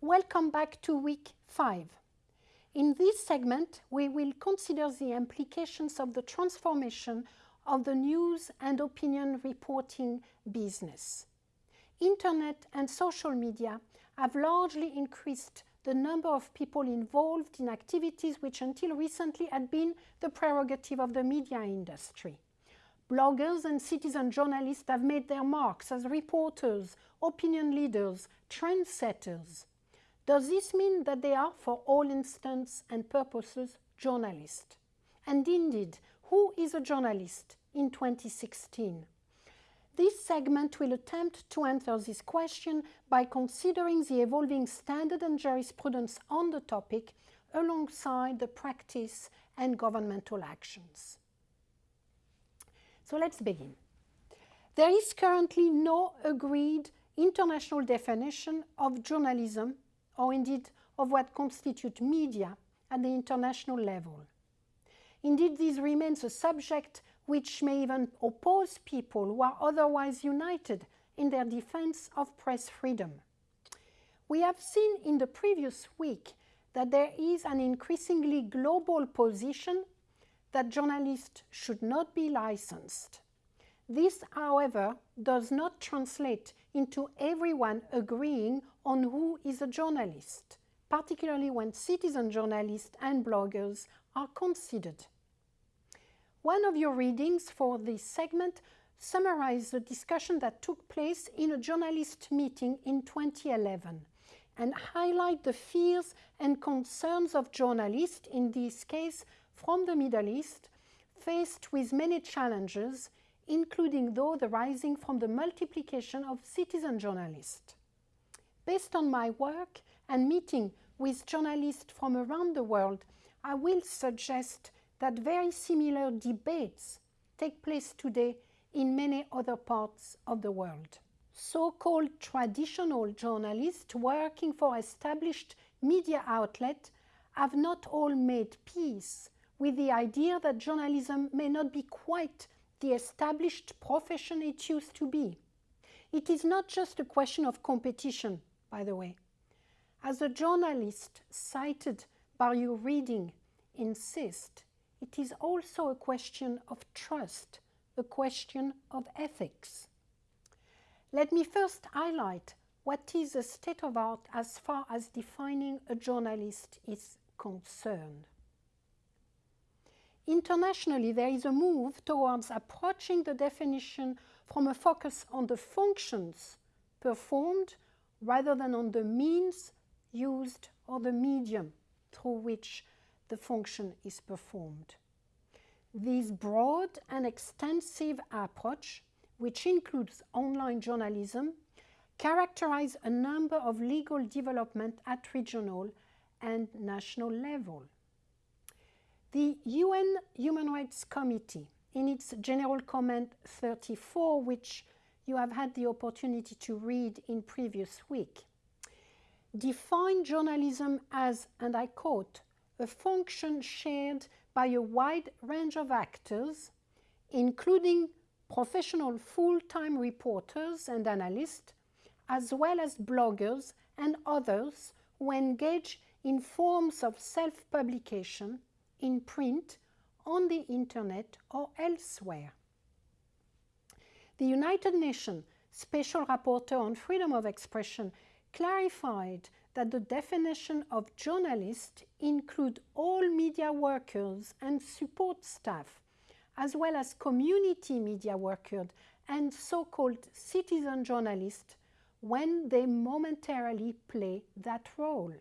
Welcome back to week 5. In this segment, we will consider the implications of the transformation of the news and opinion reporting business. Internet and social media have largely increased the number of people involved in activities which until recently had been the prerogative of the media industry. Bloggers and citizen journalists have made their marks as reporters, opinion leaders, trendsetters. Does this mean that they are, for all intents and purposes, journalists? And indeed, who is a journalist in 2016? This segment will attempt to answer this question by considering the evolving standard and jurisprudence on the topic alongside the practice and governmental actions. So let's begin. There is currently no agreed international definition of journalism or indeed of what constitutes media at the international level. Indeed, this remains a subject which may even oppose people who are otherwise united in their defense of press freedom. We have seen in the previous week that there is an increasingly global position that journalists should not be licensed. This, however, does not translate into everyone agreeing on who is a journalist, particularly when citizen journalists and bloggers are considered. One of your readings for this segment summarized the discussion that took place in a journalist meeting in 2011 and highlight the fears and concerns of journalists, in this case from the Middle East, faced with many challenges, including those arising from the multiplication of citizen journalists. Based on my work and meeting with journalists from around the world, I will suggest that very similar debates take place today in many other parts of the world. So-called traditional journalists working for established media outlets have not all made peace with the idea that journalism may not be quite the established profession it used to be. It is not just a question of competition, by the way. As a journalist cited by your reading insist, it is also a question of trust, a question of ethics. Let me first highlight what is the state of art as far as defining a journalist is concerned. Internationally, there is a move towards approaching the definition from a focus on the functions performed rather than on the means used or the medium through which the function is performed. This broad and extensive approach, which includes online journalism, characterize a number of legal development at regional and national level. The UN Human Rights Committee, in its General Comment 34, which you have had the opportunity to read in previous week, define journalism as, and I quote, a function shared by a wide range of actors, including professional full-time reporters and analysts, as well as bloggers and others who engage in forms of self-publication in print, on the internet or elsewhere. The United Nations Special Rapporteur on Freedom of Expression clarified that the definition of journalist include all media workers and support staff, as well as community media workers and so-called citizen journalists when they momentarily play that role.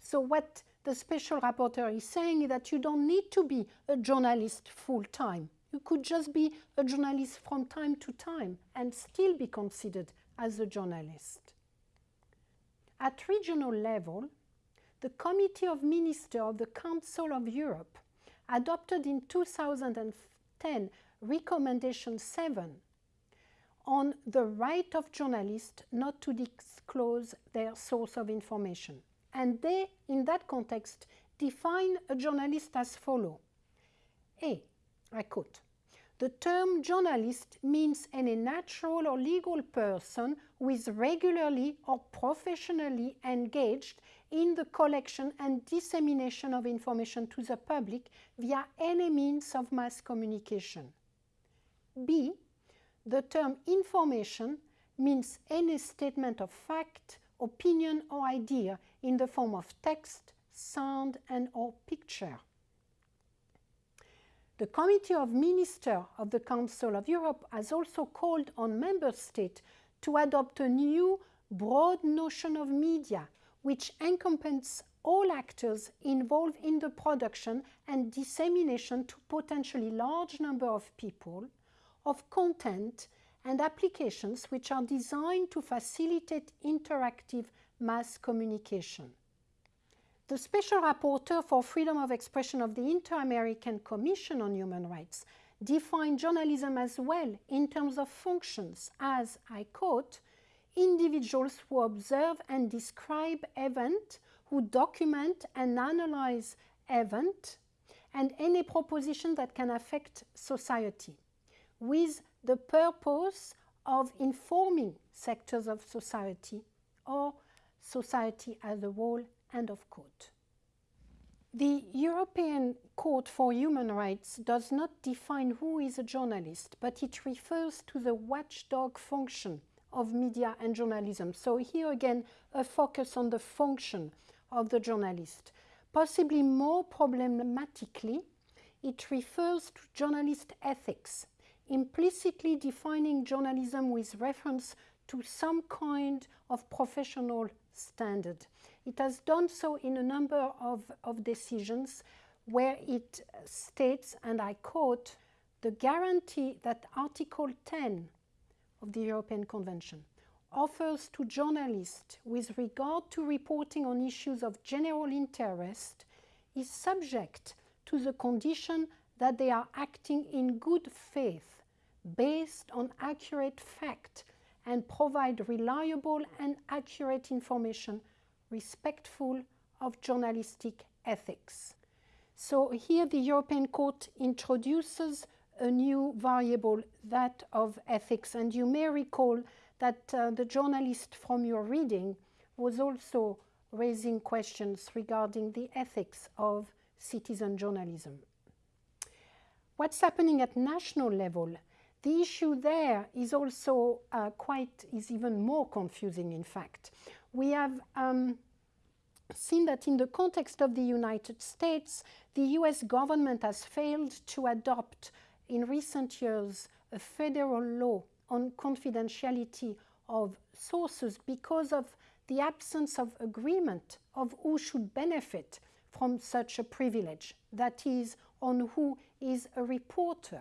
So what the special rapporteur is saying is that you don't need to be a journalist full-time. You could just be a journalist from time to time and still be considered as a journalist. At regional level, the Committee of Ministers of the Council of Europe adopted in 2010 Recommendation 7 on the right of journalists not to disclose their source of information. And they, in that context, define a journalist as follow. A, I quote, The term journalist means any natural or legal person who is regularly or professionally engaged in the collection and dissemination of information to the public via any means of mass communication. B. The term information means any statement of fact, opinion or idea in the form of text, sound and or picture. The Committee of Ministers of the Council of Europe has also called on member states to adopt a new broad notion of media which encompasses all actors involved in the production and dissemination to potentially large number of people of content and applications which are designed to facilitate interactive mass communication. The Special Rapporteur for Freedom of Expression of the Inter-American Commission on Human Rights defined journalism as well in terms of functions as, I quote, individuals who observe and describe event, who document and analyze event, and any proposition that can affect society, with the purpose of informing sectors of society or society as a whole End of quote. The European Court for Human Rights does not define who is a journalist, but it refers to the watchdog function of media and journalism. So here again, a focus on the function of the journalist. Possibly more problematically, it refers to journalist ethics, implicitly defining journalism with reference to some kind of professional standard. It has done so in a number of, of decisions where it states, and I quote, the guarantee that Article 10 of the European Convention offers to journalists with regard to reporting on issues of general interest is subject to the condition that they are acting in good faith based on accurate fact and provide reliable and accurate information respectful of journalistic ethics. So here the European Court introduces a new variable, that of ethics. And you may recall that uh, the journalist from your reading was also raising questions regarding the ethics of citizen journalism. What's happening at national level? The issue there is also uh, quite, is even more confusing in fact we have um, seen that in the context of the United States, the US government has failed to adopt in recent years a federal law on confidentiality of sources because of the absence of agreement of who should benefit from such a privilege, that is, on who is a reporter.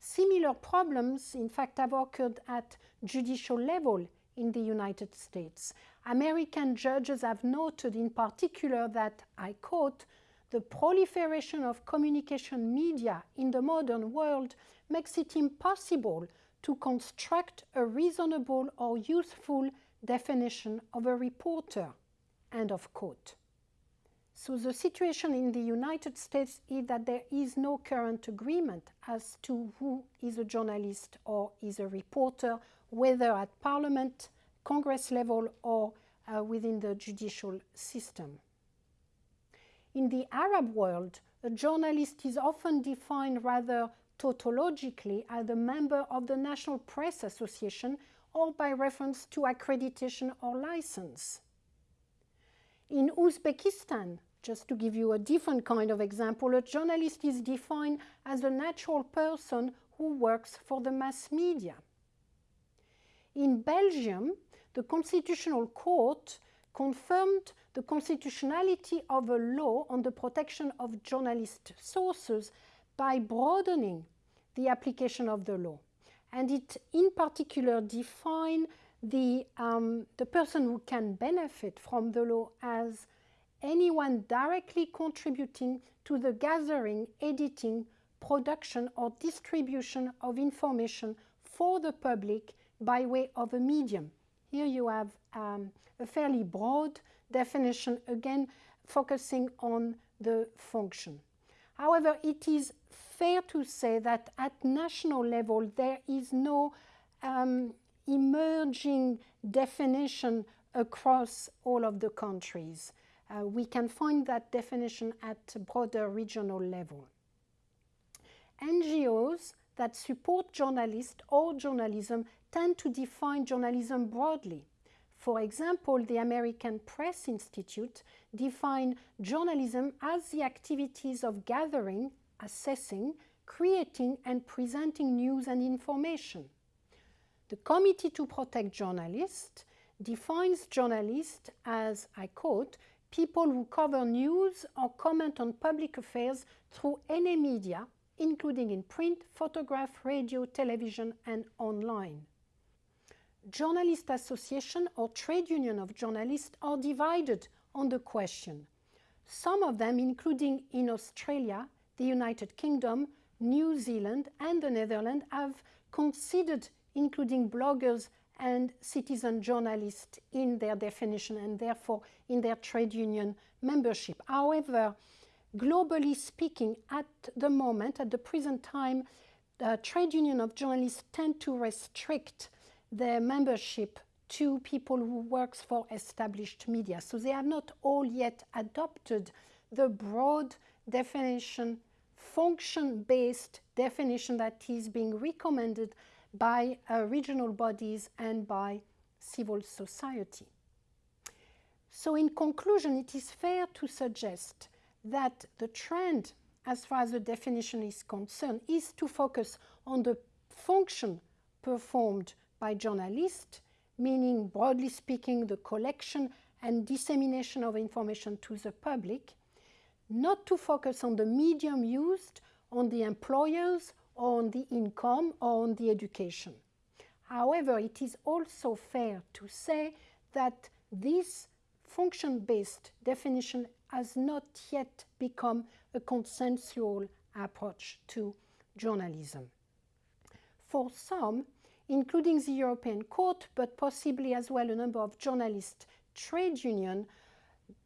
Similar problems, in fact, have occurred at judicial level in the United States. American judges have noted in particular that, I quote, the proliferation of communication media in the modern world makes it impossible to construct a reasonable or useful definition of a reporter, end of quote. So the situation in the United States is that there is no current agreement as to who is a journalist or is a reporter whether at parliament, Congress level, or uh, within the judicial system. In the Arab world, a journalist is often defined rather tautologically as a member of the National Press Association or by reference to accreditation or license. In Uzbekistan, just to give you a different kind of example, a journalist is defined as a natural person who works for the mass media. In Belgium, the Constitutional Court confirmed the constitutionality of a law on the protection of journalist sources by broadening the application of the law. And it in particular defined the, um, the person who can benefit from the law as anyone directly contributing to the gathering, editing, production or distribution of information for the public by way of a medium. Here you have um, a fairly broad definition, again focusing on the function. However, it is fair to say that at national level there is no um, emerging definition across all of the countries. Uh, we can find that definition at broader regional level. NGOs that support journalists or journalism tend to define journalism broadly. For example, the American Press Institute define journalism as the activities of gathering, assessing, creating and presenting news and information. The Committee to Protect Journalists defines journalists as, I quote, people who cover news or comment on public affairs through any media, including in print, photograph, radio, television, and online. Journalist association or trade union of journalists are divided on the question. Some of them, including in Australia, the United Kingdom, New Zealand, and the Netherlands, have considered including bloggers and citizen journalists in their definition and therefore in their trade union membership. However, globally speaking, at the moment, at the present time, the trade union of journalists tend to restrict their membership to people who works for established media. So they have not all yet adopted the broad definition, function-based definition that is being recommended by uh, regional bodies and by civil society. So in conclusion, it is fair to suggest that the trend, as far as the definition is concerned, is to focus on the function performed by journalists, meaning, broadly speaking, the collection and dissemination of information to the public, not to focus on the medium used, on the employers on the income or on the education. However, it is also fair to say that this function-based definition has not yet become a consensual approach to journalism. For some, including the European Court, but possibly as well a number of journalist trade unions,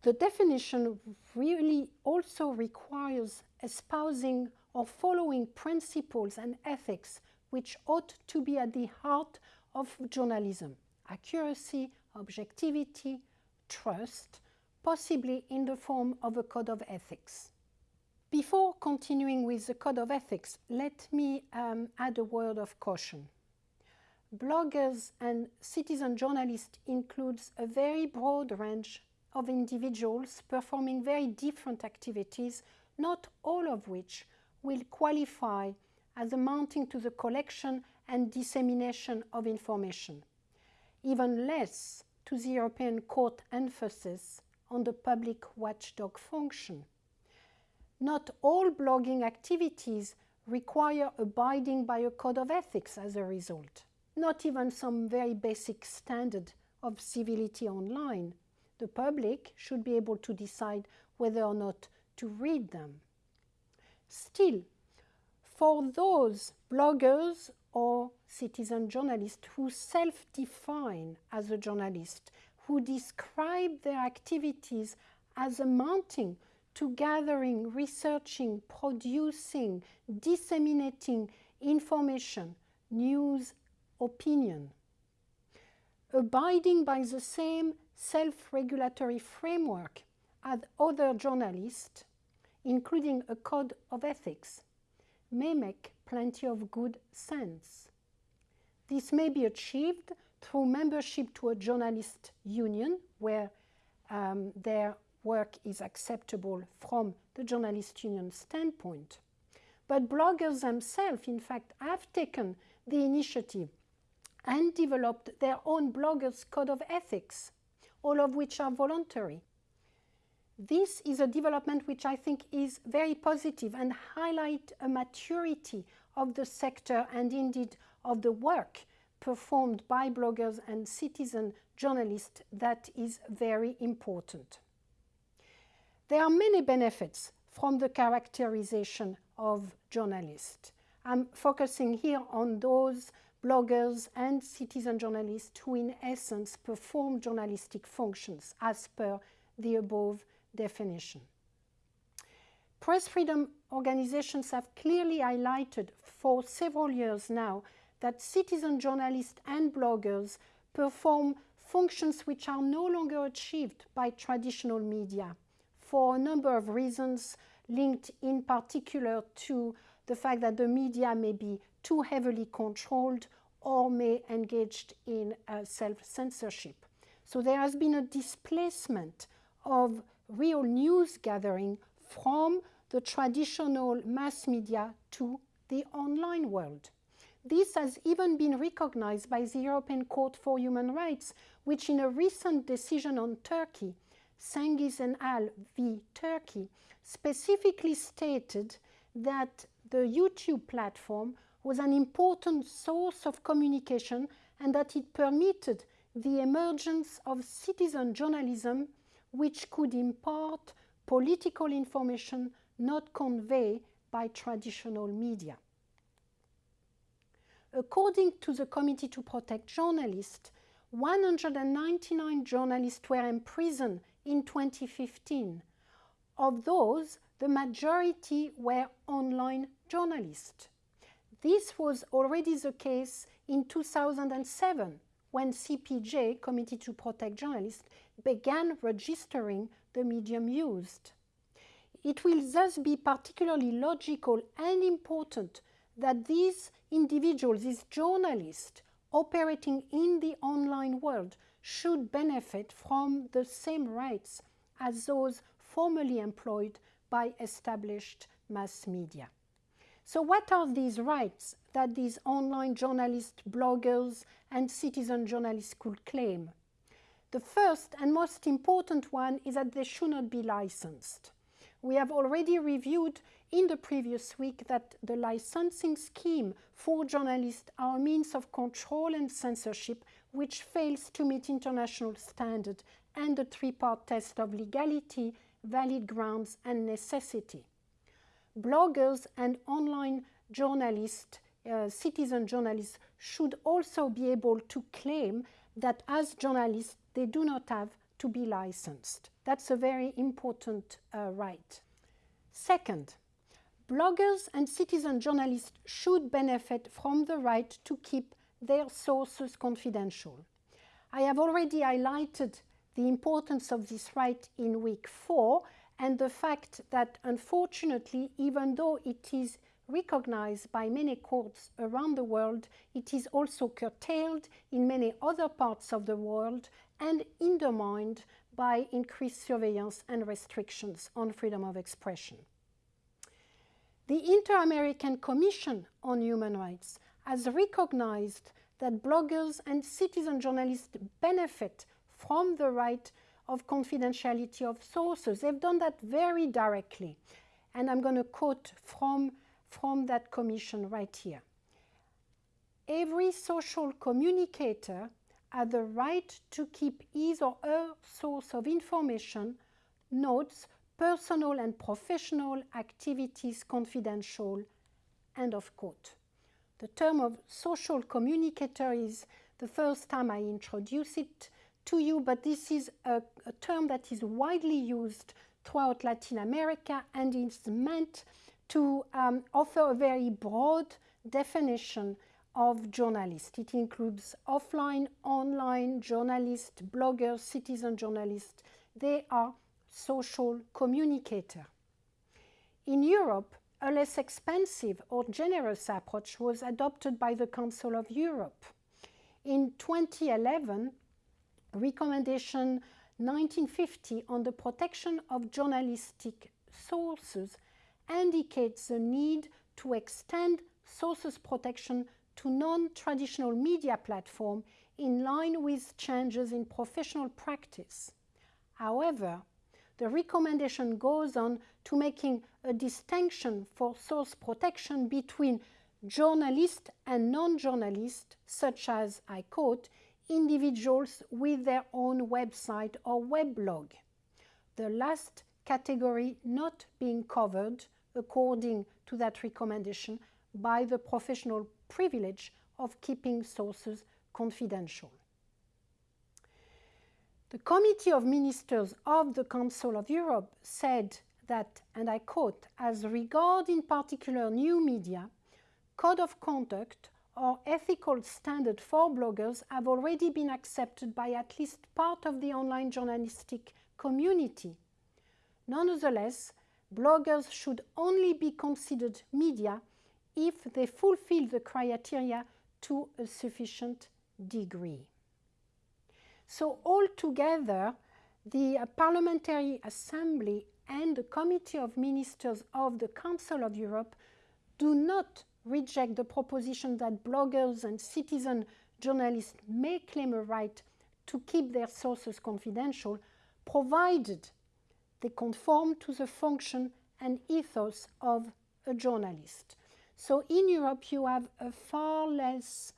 the definition really also requires espousing or following principles and ethics which ought to be at the heart of journalism accuracy, objectivity, trust, possibly in the form of a code of ethics. Before continuing with the code of ethics, let me um, add a word of caution. Bloggers and citizen journalists includes a very broad range of individuals performing very different activities, not all of which will qualify as amounting to the collection and dissemination of information, even less to the European Court emphasis on the public watchdog function. Not all blogging activities require abiding by a code of ethics as a result, not even some very basic standard of civility online. The public should be able to decide whether or not to read them. Still, for those bloggers or citizen journalists who self-define as a journalist, who describe their activities as amounting to gathering, researching, producing, disseminating information, news, opinion. Abiding by the same self-regulatory framework as other journalists including a code of ethics, may make plenty of good sense. This may be achieved through membership to a journalist union where um, their work is acceptable from the journalist union standpoint. But bloggers themselves, in fact, have taken the initiative and developed their own bloggers' code of ethics, all of which are voluntary. This is a development which I think is very positive and highlight a maturity of the sector and indeed of the work performed by bloggers and citizen journalists that is very important. There are many benefits from the characterization of journalists. I'm focusing here on those bloggers and citizen journalists who in essence perform journalistic functions as per the above definition. Press freedom organizations have clearly highlighted for several years now that citizen journalists and bloggers perform functions which are no longer achieved by traditional media for a number of reasons linked in particular to the fact that the media may be too heavily controlled or may engage in uh, self-censorship. So there has been a displacement of real news gathering from the traditional mass media to the online world. This has even been recognized by the European Court for Human Rights, which in a recent decision on Turkey, Cengiz and Al v. Turkey, specifically stated that the YouTube platform was an important source of communication and that it permitted the emergence of citizen journalism which could impart political information not conveyed by traditional media. According to the Committee to Protect Journalists, 199 journalists were imprisoned in 2015. Of those, the majority were online journalists. This was already the case in 2007 when CPJ, Committee to Protect Journalists, began registering the medium used. It will thus be particularly logical and important that these individuals, these journalists operating in the online world should benefit from the same rights as those formerly employed by established mass media. So what are these rights that these online journalists, bloggers and citizen journalists could claim? The first and most important one is that they should not be licensed. We have already reviewed in the previous week that the licensing scheme for journalists are a means of control and censorship which fails to meet international standards and the three-part test of legality, valid grounds and necessity. Bloggers and online journalists, uh, citizen journalists, should also be able to claim that as journalists, they do not have to be licensed. That's a very important uh, right. Second, bloggers and citizen journalists should benefit from the right to keep their sources confidential. I have already highlighted the importance of this right in week four, and the fact that unfortunately, even though it is recognized by many courts around the world, it is also curtailed in many other parts of the world and undermined by increased surveillance and restrictions on freedom of expression. The Inter-American Commission on Human Rights has recognized that bloggers and citizen journalists benefit from the right of confidentiality of sources. They've done that very directly. And I'm going to quote from, from that commission right here. Every social communicator has the right to keep his or her source of information, notes, personal and professional activities confidential, end of quote. The term of social communicator is the first time I introduce it to you, but this is a, a term that is widely used throughout Latin America and is meant to um, offer a very broad definition of journalists. It includes offline, online, journalists, bloggers, citizen journalists. They are social communicator. In Europe, a less expensive or generous approach was adopted by the Council of Europe. In 2011, Recommendation 1950 on the protection of journalistic sources indicates the need to extend sources protection to non-traditional media platform in line with changes in professional practice. However, the recommendation goes on to making a distinction for source protection between journalists and non-journalists, such as, I quote, individuals with their own website or weblog. The last category not being covered, according to that recommendation, by the professional privilege of keeping sources confidential. The Committee of Ministers of the Council of Europe said that, and I quote, as regard in particular new media, code of conduct or ethical standard for bloggers have already been accepted by at least part of the online journalistic community. Nonetheless, bloggers should only be considered media if they fulfill the criteria to a sufficient degree. So altogether, the Parliamentary Assembly and the Committee of Ministers of the Council of Europe do not reject the proposition that bloggers and citizen journalists may claim a right to keep their sources confidential, provided they conform to the function and ethos of a journalist. So in Europe, you have a far less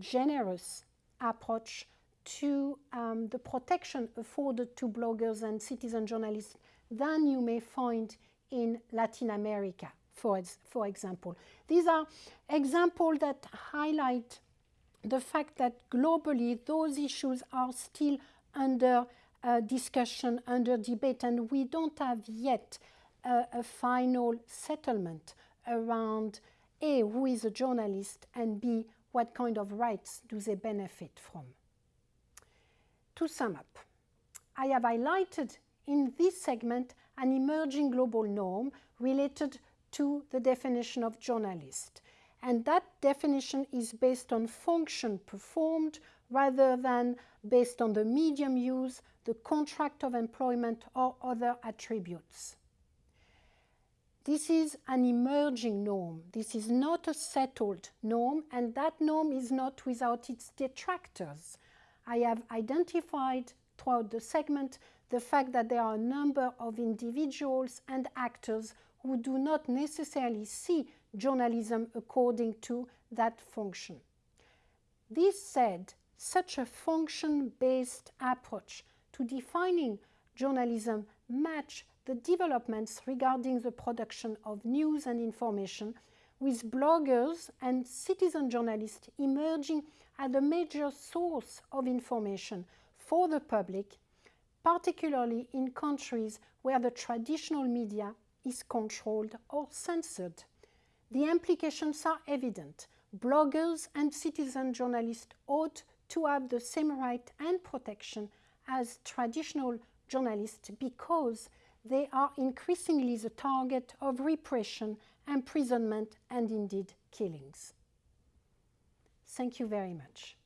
generous approach to um, the protection afforded to bloggers and citizen journalists than you may find in Latin America, for, for example. These are examples that highlight the fact that globally those issues are still under uh, discussion, under debate, and we don't have yet a final settlement around A, who is a journalist, and B, what kind of rights do they benefit from. To sum up, I have highlighted in this segment an emerging global norm related to the definition of journalist. And that definition is based on function performed rather than based on the medium used, the contract of employment or other attributes. This is an emerging norm. This is not a settled norm, and that norm is not without its detractors. I have identified throughout the segment the fact that there are a number of individuals and actors who do not necessarily see journalism according to that function. This said, such a function-based approach to defining journalism match the developments regarding the production of news and information with bloggers and citizen journalists emerging as a major source of information for the public, particularly in countries where the traditional media is controlled or censored. The implications are evident. Bloggers and citizen journalists ought to have the same right and protection as traditional journalists because they are increasingly the target of repression, imprisonment, and indeed killings. Thank you very much.